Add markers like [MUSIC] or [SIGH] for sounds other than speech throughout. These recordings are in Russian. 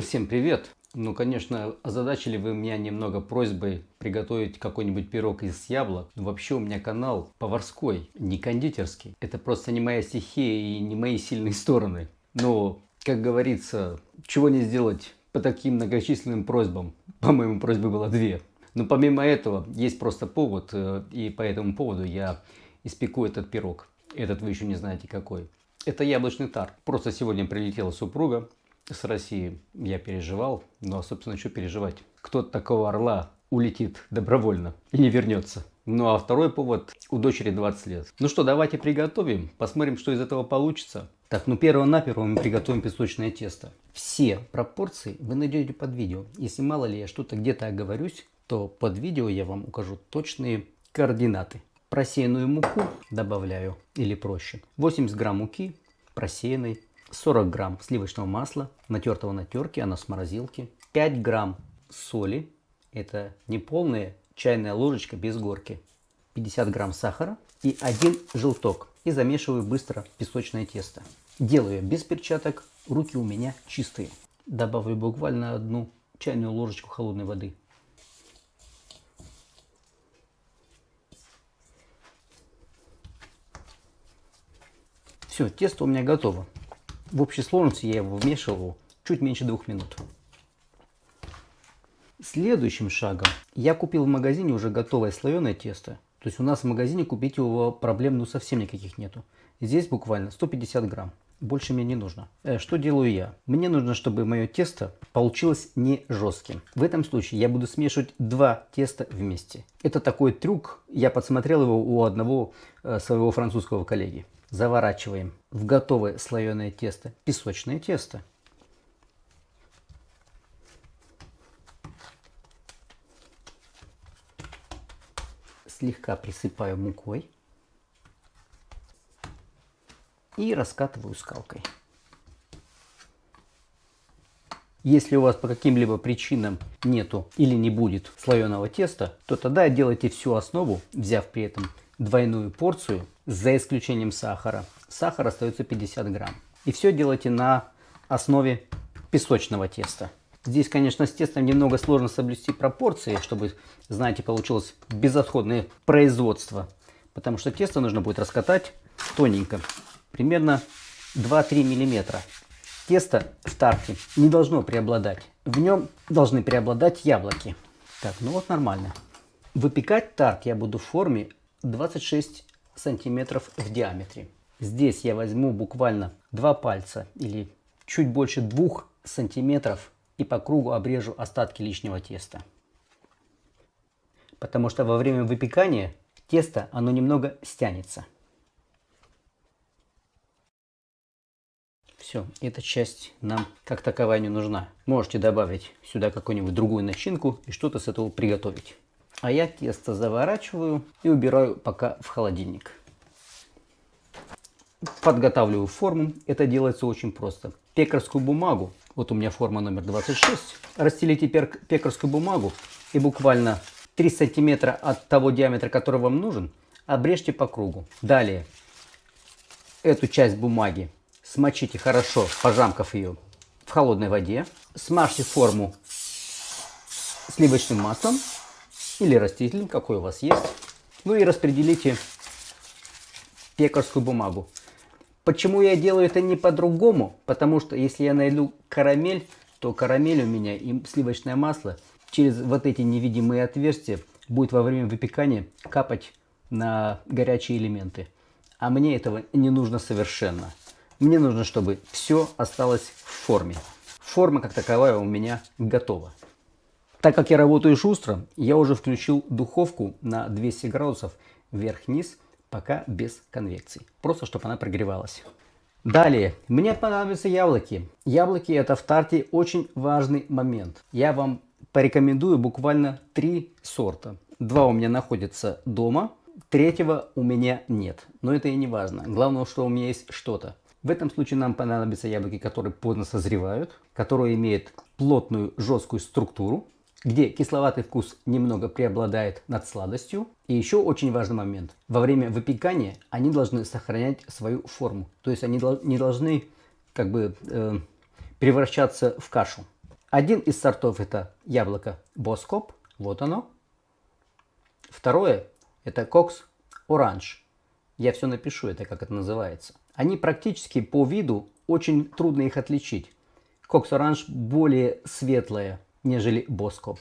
Всем привет! Ну, конечно, озадачили вы меня немного просьбой приготовить какой-нибудь пирог из яблок. Но вообще у меня канал поварской, не кондитерский. Это просто не моя стихия и не мои сильные стороны. Но, как говорится, чего не сделать по таким многочисленным просьбам. По-моему, просьбы было две. Но помимо этого, есть просто повод, э, и по этому поводу я испеку этот пирог. Этот вы еще не знаете какой. Это яблочный тарт. Просто сегодня прилетела супруга, с России я переживал, но, собственно, что переживать? Кто-то такого орла улетит добровольно и не вернется. Ну а второй повод, у дочери 20 лет. Ну что, давайте приготовим, посмотрим, что из этого получится. Так, ну перво-наперво мы приготовим песочное тесто. Все пропорции вы найдете под видео. Если мало ли я что-то где-то оговорюсь, то под видео я вам укажу точные координаты. Просеянную муку добавляю, или проще, 80 грамм муки просеянной, 40 грамм сливочного масла, натертого на терке, оно с морозилки, 5 грамм соли, это не полная чайная ложечка без горки, 50 грамм сахара и один желток. И замешиваю быстро песочное тесто. Делаю без перчаток, руки у меня чистые. Добавлю буквально одну чайную ложечку холодной воды. Все, тесто у меня готово. В общей сложности я его вмешивал чуть меньше двух минут. Следующим шагом я купил в магазине уже готовое слоеное тесто. То есть у нас в магазине купить его проблем ну совсем никаких нету. Здесь буквально 150 грамм. Больше мне не нужно. Э, что делаю я? Мне нужно, чтобы мое тесто получилось не жестким. В этом случае я буду смешивать два теста вместе. Это такой трюк. Я подсмотрел его у одного э, своего французского коллеги заворачиваем в готовое слоеное тесто песочное тесто. Слегка присыпаю мукой и раскатываю скалкой. Если у вас по каким-либо причинам нету или не будет слоеного теста, то тогда делайте всю основу, взяв при этом двойную порцию, за исключением сахара. Сахар остается 50 грамм. И все делайте на основе песочного теста. Здесь, конечно, с тестом немного сложно соблюсти пропорции, чтобы, знаете, получилось безотходное производство. Потому что тесто нужно будет раскатать тоненько, примерно 2-3 миллиметра. Тесто в тарте не должно преобладать. В нем должны преобладать яблоки. Так, ну вот нормально. Выпекать тарт я буду в форме 26 сантиметров в диаметре. Здесь я возьму буквально два пальца или чуть больше двух сантиметров и по кругу обрежу остатки лишнего теста. Потому что во время выпекания тесто оно немного стянется. Все, эта часть нам как таковая не нужна. Можете добавить сюда какую-нибудь другую начинку и что-то с этого приготовить. А я тесто заворачиваю и убираю пока в холодильник. Подготавливаю форму. Это делается очень просто. Пекарскую бумагу, вот у меня форма номер 26, расстелите пекарскую бумагу и буквально 3 сантиметра от того диаметра, который вам нужен, обрежьте по кругу. Далее эту часть бумаги смочите хорошо, пожамкав ее в холодной воде. Смажьте форму сливочным маслом или растительным, какой у вас есть. Ну и распределите пекарскую бумагу. Почему я делаю это не по-другому? Потому что если я найду карамель, то карамель у меня и сливочное масло через вот эти невидимые отверстия будет во время выпекания капать на горячие элементы. А мне этого не нужно совершенно. Мне нужно, чтобы все осталось в форме. Форма как таковая у меня готова. Так как я работаю шустро, я уже включил духовку на 200 градусов вверх-вниз, пока без конвекции. Просто, чтобы она прогревалась. Далее, мне понадобятся яблоки. Яблоки это в тарте очень важный момент. Я вам порекомендую буквально три сорта. Два у меня находятся дома, третьего у меня нет. Но это и не важно. Главное, что у меня есть что-то. В этом случае нам понадобятся яблоки, которые поздно созревают, которые имеют плотную жесткую структуру, где кисловатый вкус немного преобладает над сладостью. И еще очень важный момент. Во время выпекания они должны сохранять свою форму. То есть они не должны как бы э, превращаться в кашу. Один из сортов это яблоко Боскоп, вот оно. Второе это Кокс Оранж. Я все напишу, это как это называется. Они практически по виду очень трудно их отличить. Кокс Оранж более светлая, нежели Боскоп.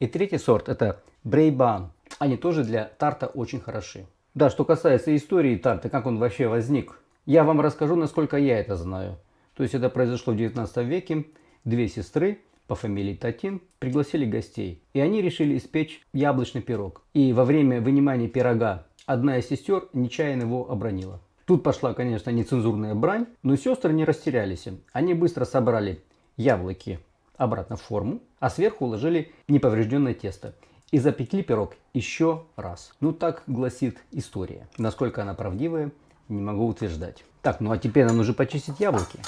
И третий сорт это Брейбан. Они тоже для тарта очень хороши. Да, что касается истории тарта, как он вообще возник, я вам расскажу, насколько я это знаю. То есть это произошло в 19 веке. Две сестры по фамилии Татин пригласили гостей. И они решили испечь яблочный пирог. И во время вынимания пирога одна из сестер нечаянно его обронила. Тут пошла, конечно, нецензурная брань, но сестры не растерялись. Они быстро собрали яблоки обратно в форму, а сверху уложили неповрежденное тесто. И запекли пирог еще раз. Ну так гласит история. Насколько она правдивая, не могу утверждать. Так, ну а теперь нам нужно почистить яблоки.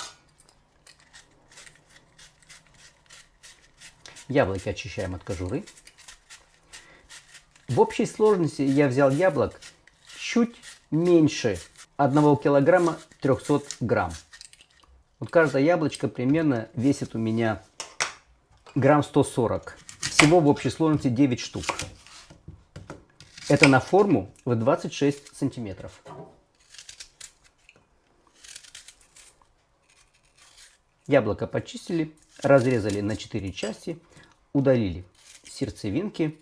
Яблоки очищаем от кожуры. В общей сложности я взял яблок чуть меньше 1 килограмма 300 грамм. Вот каждое яблочко примерно весит у меня грамм 140. Всего в общей сложности 9 штук. Это на форму в 26 сантиметров. Яблоко почистили, разрезали на 4 части, удалили сердцевинки,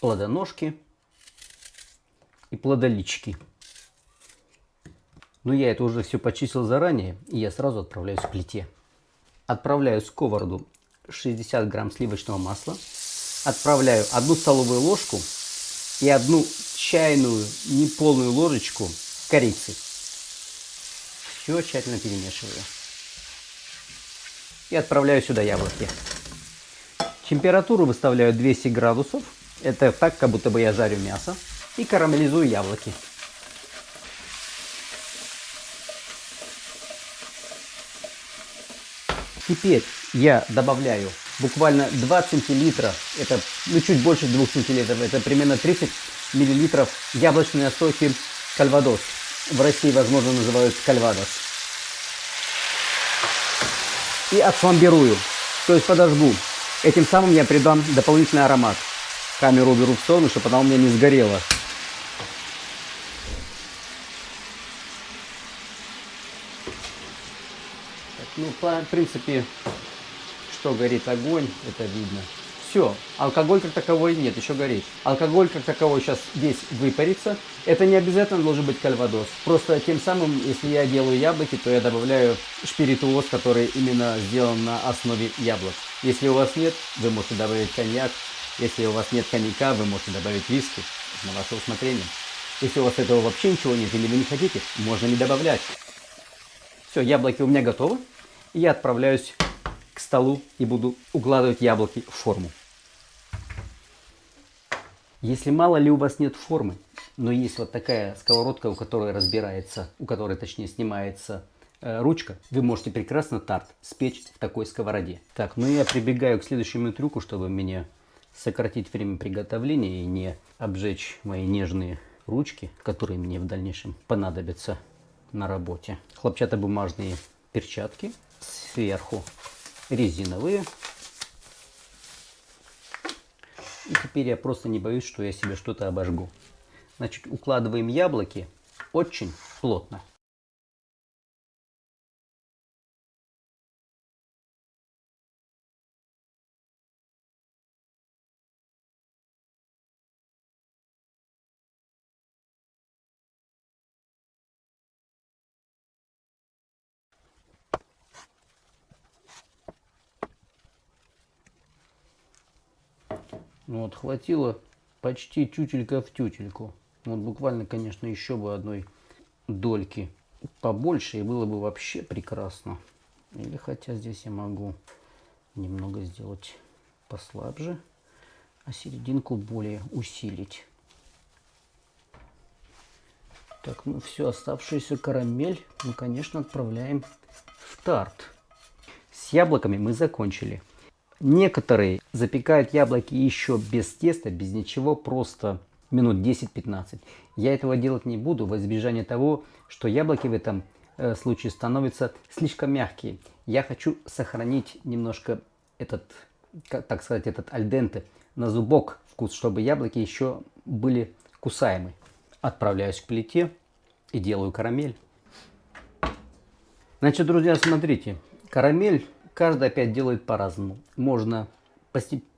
плодоножки и плодолички. Но я это уже все почистил заранее, и я сразу отправляюсь к плите. Отправляю сковороду 60 грамм сливочного масла. Отправляю одну столовую ложку и одну чайную неполную ложечку корицы. Все тщательно перемешиваю. И отправляю сюда яблоки. Температуру выставляю 200 градусов. Это так, как будто бы я жарю мясо. И карамелизую яблоки. Теперь я добавляю буквально 2 сантилитра, это ну, чуть больше 2 сантилитров, это примерно 30 миллилитров яблочной настойки кальвадос. В России, возможно, называют кальвадос. И отфламбирую, то есть подожгу. Этим самым я придам дополнительный аромат. Камеру уберу в сторону, чтобы она у меня не сгорела. Ну, в принципе, что горит огонь, это видно. Все, алкоголь как таковой нет, еще горит. Алкоголь как таковой сейчас весь выпарится. Это не обязательно должен быть кальвадос. Просто тем самым, если я делаю яблоки, то я добавляю шпиритуоз, который именно сделан на основе яблок. Если у вас нет, вы можете добавить коньяк. Если у вас нет коньяка, вы можете добавить виски. На ваше усмотрение. Если у вас этого вообще ничего нет или вы не хотите, можно не добавлять. Все, яблоки у меня готовы я отправляюсь к столу и буду укладывать яблоки в форму. Если мало ли у вас нет формы, но есть вот такая сковородка, у которой разбирается, у которой точнее снимается э, ручка, вы можете прекрасно тарт спечь в такой сковороде. Так, ну я прибегаю к следующему трюку, чтобы мне сократить время приготовления и не обжечь мои нежные ручки, которые мне в дальнейшем понадобятся на работе. Хлопчатобумажные перчатки сверху резиновые. И теперь я просто не боюсь, что я себе что-то обожгу. Значит, укладываем яблоки очень плотно. Вот, хватило почти тютелька в тютельку. Вот буквально, конечно, еще бы одной дольки побольше, и было бы вообще прекрасно. Или хотя здесь я могу немного сделать послабже, а серединку более усилить. Так, ну все, оставшуюся карамель мы, конечно, отправляем в тарт. С яблоками мы закончили. Некоторые запекают яблоки еще без теста, без ничего, просто минут 10-15. Я этого делать не буду, во избежание того, что яблоки в этом э, случае становятся слишком мягкие. Я хочу сохранить немножко этот, так сказать, этот альденте на зубок вкус, чтобы яблоки еще были кусаемы. Отправляюсь к плите и делаю карамель. Значит, друзья, смотрите, карамель каждый опять делает по-разному. Можно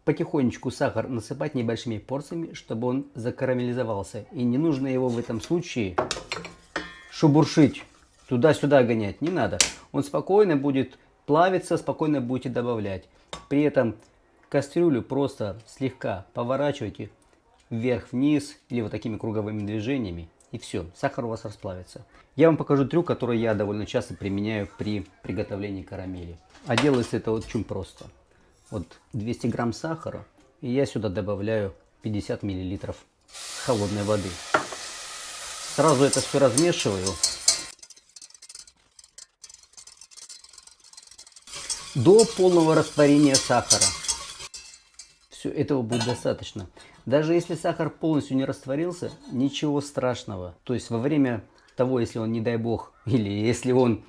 потихонечку сахар насыпать небольшими порциями, чтобы он закарамелизовался. И не нужно его в этом случае шубуршить, туда-сюда гонять, не надо. Он спокойно будет плавиться, спокойно будете добавлять. При этом кастрюлю просто слегка поворачивайте вверх-вниз или вот такими круговыми движениями. И все, сахар у вас расплавится. Я вам покажу трюк, который я довольно часто применяю при приготовлении карамели. А делается это очень просто вот 200 грамм сахара. И я сюда добавляю 50 миллилитров холодной воды. Сразу это все размешиваю. До полного растворения сахара. Все, этого будет достаточно. Даже если сахар полностью не растворился, ничего страшного. То есть во время того, если он, не дай бог, [LAUGHS] или если он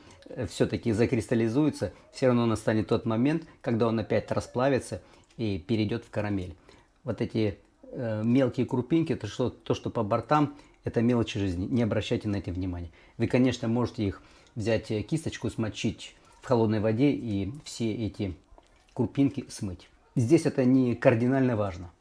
все-таки закристаллизуется, все равно настанет тот момент, когда он опять расплавится и перейдет в карамель. Вот эти э, мелкие крупинки, то что, то, что по бортам, это мелочи жизни. Не обращайте на это внимания. Вы, конечно, можете их взять э, кисточку, смочить в холодной воде и все эти крупинки смыть. Здесь это не кардинально важно.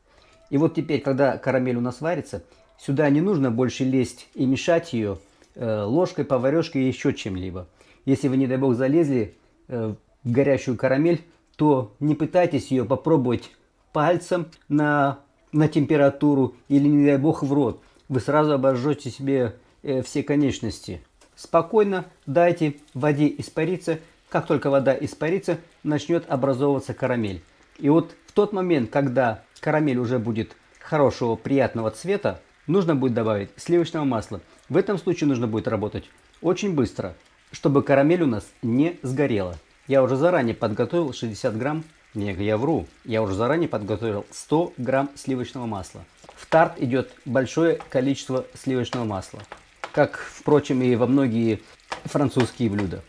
И вот теперь, когда карамель у нас варится, сюда не нужно больше лезть и мешать ее э, ложкой, поварешкой и еще чем-либо. Если вы, не дай бог, залезли э, в горящую карамель, то не пытайтесь ее попробовать пальцем на, на температуру или, не дай бог, в рот. Вы сразу обожжете себе э, все конечности. Спокойно дайте воде испариться. Как только вода испарится, начнет образовываться карамель. И вот в тот момент, когда карамель уже будет хорошего, приятного цвета, нужно будет добавить сливочного масла. В этом случае нужно будет работать очень быстро чтобы карамель у нас не сгорела. Я уже заранее подготовил 60 грамм, не, я вру, я уже заранее подготовил 100 грамм сливочного масла. В тарт идет большое количество сливочного масла, как, впрочем, и во многие французские блюда.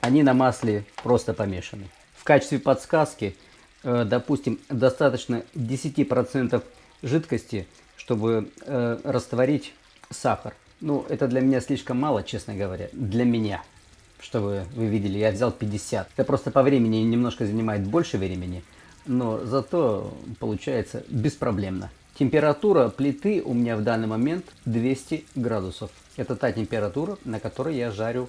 Они на масле просто помешаны. В качестве подсказки, допустим, достаточно 10% жидкости, чтобы э, растворить сахар. Ну, это для меня слишком мало, честно говоря. Для меня. Чтобы вы видели, я взял 50. Это просто по времени немножко занимает больше времени. Но зато получается беспроблемно. Температура плиты у меня в данный момент 200 градусов. Это та температура, на которой я жарю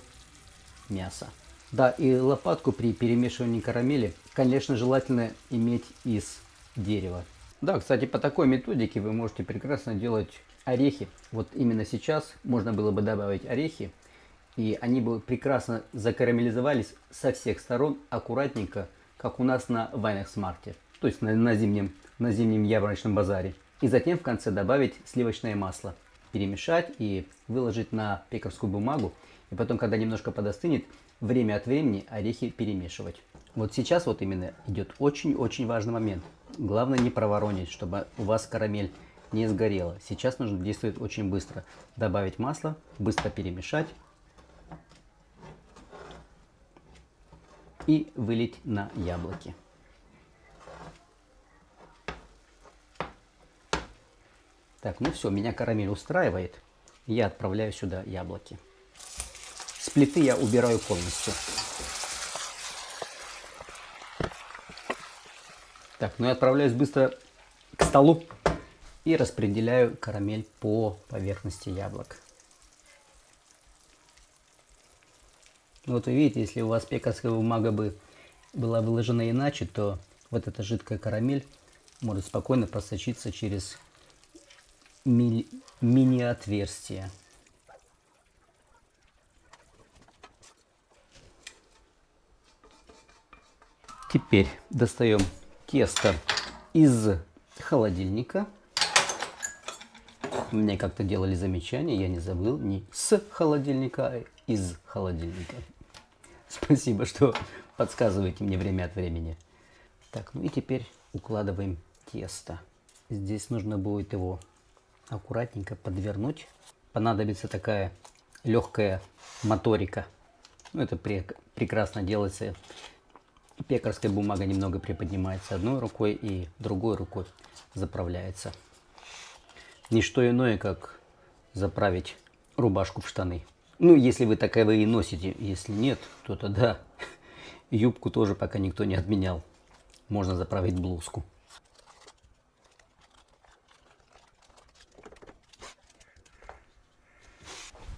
мясо. Да, и лопатку при перемешивании карамели, конечно, желательно иметь из дерева. Да, кстати, по такой методике вы можете прекрасно делать орехи. Вот именно сейчас можно было бы добавить орехи, и они бы прекрасно закарамелизовались со всех сторон аккуратненько, как у нас на Вайнахсмарте, то есть на, на, зимнем, на зимнем ярмарочном базаре. И затем в конце добавить сливочное масло, перемешать и выложить на пекарскую бумагу. И потом, когда немножко подостынет, время от времени орехи перемешивать. Вот сейчас вот именно идет очень-очень важный момент. Главное не проворонить, чтобы у вас карамель не сгорело. Сейчас нужно действовать очень быстро. Добавить масло, быстро перемешать и вылить на яблоки. Так, ну все, меня карамель устраивает. Я отправляю сюда яблоки. С плиты я убираю полностью. Так, ну я отправляюсь быстро к столу и распределяю карамель по поверхности яблок. Вот вы видите, если у вас пекарская бумага бы была выложена иначе, то вот эта жидкая карамель может спокойно просочиться через ми мини-отверстие. Теперь достаем тесто из холодильника. Мне как-то делали замечание, я не забыл, не с холодильника, а из холодильника. [LAUGHS] Спасибо, что подсказываете мне время от времени. Так, ну и теперь укладываем тесто. Здесь нужно будет его аккуратненько подвернуть. Понадобится такая легкая моторика. Ну, это пре прекрасно делается. Пекарская бумага немного приподнимается одной рукой и другой рукой заправляется. Не что иное, как заправить рубашку в штаны. Ну, если вы таковые носите. Если нет, то тогда [LAUGHS] юбку тоже пока никто не отменял. Можно заправить блузку.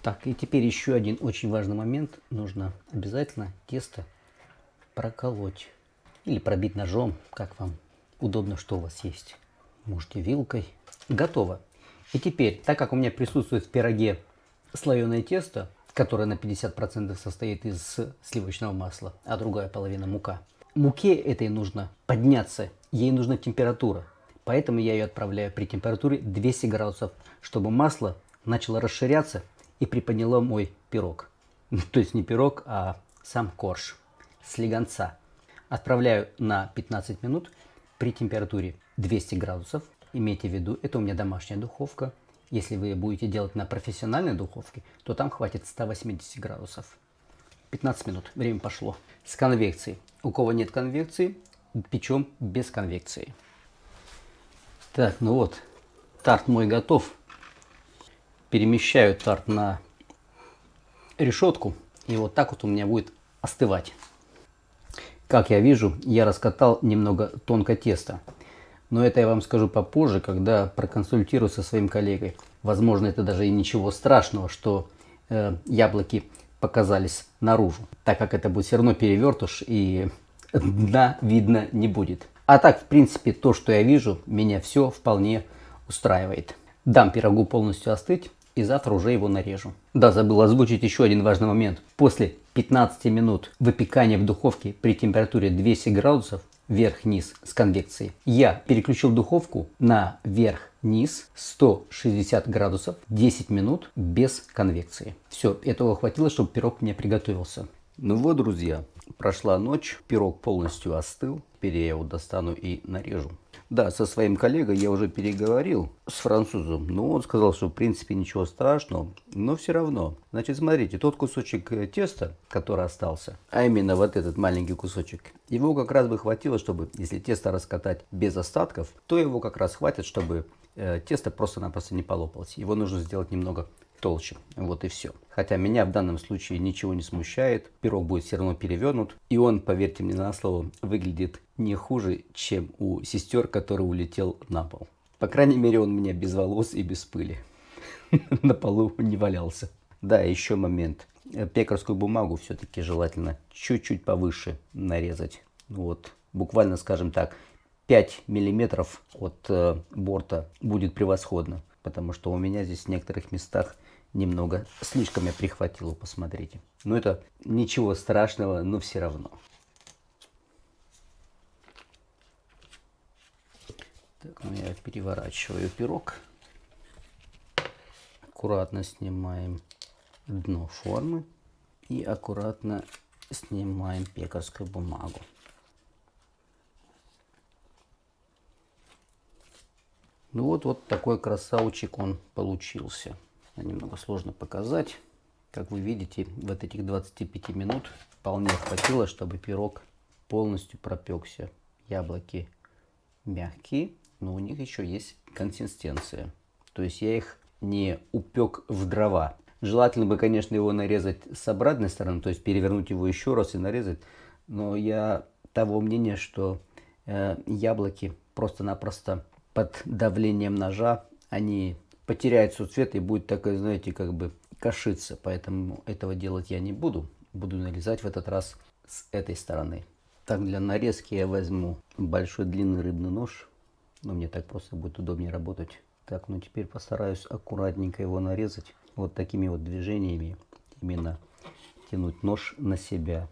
Так, и теперь еще один очень важный момент. Нужно обязательно тесто проколоть. Или пробить ножом, как вам удобно, что у вас есть. Можете вилкой. Готово. И теперь, так как у меня присутствует в пироге слоеное тесто, которое на 50% состоит из сливочного масла, а другая половина мука. Муке этой нужно подняться, ей нужна температура. Поэтому я ее отправляю при температуре 200 градусов, чтобы масло начало расширяться и приподняло мой пирог. [LAUGHS] То есть не пирог, а сам корж слегонца. Отправляю на 15 минут при температуре 200 градусов. Имейте в виду, это у меня домашняя духовка. Если вы будете делать на профессиональной духовке, то там хватит 180 градусов. 15 минут, время пошло. С конвекцией. У кого нет конвекции, печем без конвекции. Так, ну вот, тарт мой готов перемещаю тарт на решетку. И вот так вот у меня будет остывать. Как я вижу, я раскатал немного тонко тесто. Но это я вам скажу попозже, когда проконсультирую со своим коллегой. Возможно, это даже и ничего страшного, что э, яблоки показались наружу, так как это будет все равно перевертыш и дна видно не будет. А так, в принципе, то, что я вижу, меня все вполне устраивает. Дам пирогу полностью остыть и завтра уже его нарежу. Да, забыл озвучить еще один важный момент. После 15 минут выпекания в духовке при температуре 200 градусов вверх-вниз с конвекцией, я переключил духовку на вверх-вниз 160 градусов 10 минут без конвекции. Все, этого хватило, чтобы пирог мне приготовился. Ну вот, друзья, прошла ночь, пирог полностью остыл. Теперь я его достану и нарежу. Да, со своим коллегой я уже переговорил с французом, но он сказал, что в принципе ничего страшного, но все равно. Значит, смотрите, тот кусочек э, теста, который остался, а именно вот этот маленький кусочек, его как раз бы хватило, чтобы, если тесто раскатать без остатков, то его как раз хватит, чтобы э, тесто просто-напросто не полопалось. Его нужно сделать немного толще. Вот и все. Хотя меня в данном случае ничего не смущает. Пирог будет все равно перевернут. И он, поверьте мне на слово, выглядит не хуже, чем у сестер, который улетел на пол. По крайней мере, он у меня без волос и без пыли. [LAUGHS] На полу не валялся. Да, еще момент. Пекарскую бумагу все-таки желательно чуть-чуть повыше нарезать. Вот, буквально, скажем так, 5 миллиметров от э, борта будет превосходно. Потому что у меня здесь в некоторых местах немного слишком я прихватил, посмотрите. Но это ничего страшного, но все равно. Так, ну я переворачиваю пирог. Аккуратно снимаем дно формы и аккуратно снимаем пекарскую бумагу. Ну вот, вот такой красавчик он получился немного сложно показать. Как вы видите, вот этих 25 минут вполне хватило, чтобы пирог полностью пропекся. Яблоки мягкие, но у них еще есть консистенция. То есть я их не упек в дрова. Желательно бы, конечно, его нарезать с обратной стороны, то есть перевернуть его еще раз и нарезать. Но я того мнения, что э, яблоки просто-напросто под давлением ножа, они потеряет свой цвет и будет такой, знаете, как бы кашиться. Поэтому этого делать я не буду. Буду нарезать в этот раз с этой стороны. Так, для нарезки я возьму большой длинный рыбный нож. Но мне так просто будет удобнее работать. Так, ну теперь постараюсь аккуратненько его нарезать. Вот такими вот движениями. Именно тянуть нож на себя.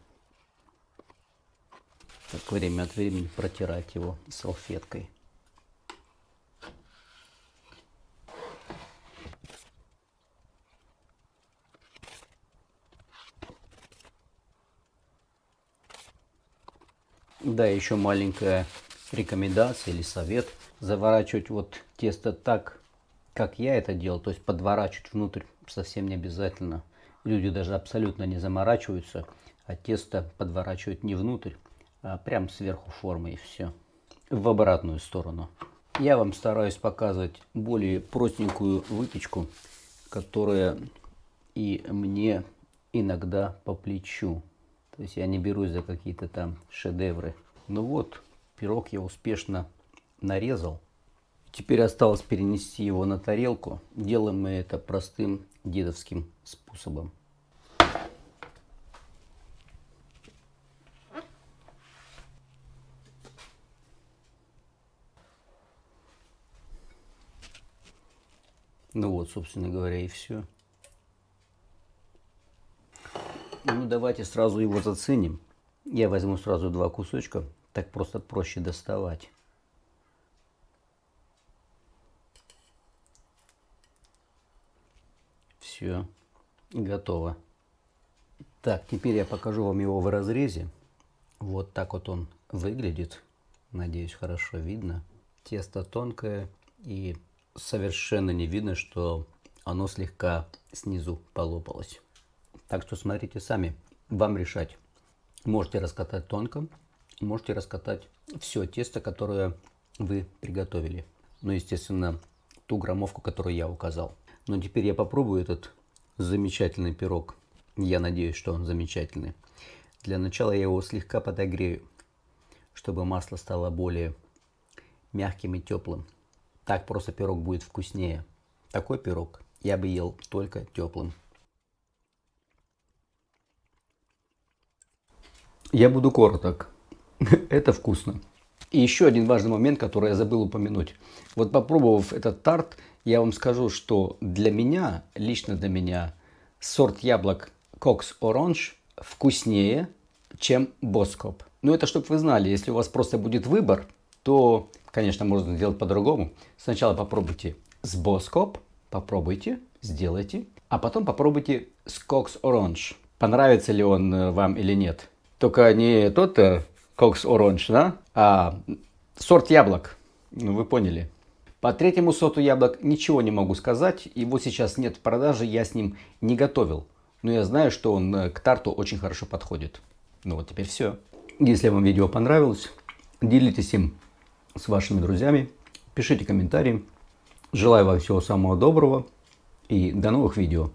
Так, время от времени протирать его салфеткой. Да, еще маленькая рекомендация или совет. Заворачивать вот тесто так, как я это делал. То есть подворачивать внутрь совсем не обязательно. Люди даже абсолютно не заморачиваются, а тесто подворачивают не внутрь, а прям сверху формы и все. В обратную сторону. Я вам стараюсь показывать более простенькую выпечку, которая и мне иногда по плечу. То есть я не берусь за какие-то там шедевры. Ну вот, пирог я успешно нарезал. Теперь осталось перенести его на тарелку. Делаем мы это простым дедовским способом. Ну вот, собственно говоря, и все. Ну, давайте сразу его заценим. Я возьму сразу два кусочка, так просто проще доставать. Все, готово. Так, теперь я покажу вам его в разрезе. Вот так вот он выглядит. Надеюсь, хорошо видно. Тесто тонкое и совершенно не видно, что оно слегка снизу полопалось. Так что смотрите сами, вам решать. Можете раскатать тонко, можете раскатать все тесто, которое вы приготовили. Ну, естественно, ту граммовку, которую я указал. Но теперь я попробую этот замечательный пирог. Я надеюсь, что он замечательный. Для начала я его слегка подогрею, чтобы масло стало более мягким и теплым. Так просто пирог будет вкуснее. Такой пирог я бы ел только теплым. Я буду короток. [LAUGHS] Это вкусно. И еще один важный момент, который я забыл упомянуть. Вот попробовав этот тарт, я вам скажу, что для меня, лично для меня, сорт яблок Cox Orange вкуснее, чем Боскоп. Но это чтобы вы знали, если у вас просто будет выбор, то, конечно, можно сделать по-другому. Сначала попробуйте с Боскоп, попробуйте, сделайте, а потом попробуйте с Cox Orange. Понравится ли он э, вам или нет. Только не тот Cox Orange, да, а сорт яблок. Ну, вы поняли. По третьему сорту яблок ничего не могу сказать. Его сейчас нет в продаже, я с ним не готовил. Но я знаю, что он э, к тарту очень хорошо подходит. Ну вот теперь все. Если вам видео понравилось, делитесь им с вашими друзьями, пишите комментарии. Желаю вам всего самого доброго и до новых видео.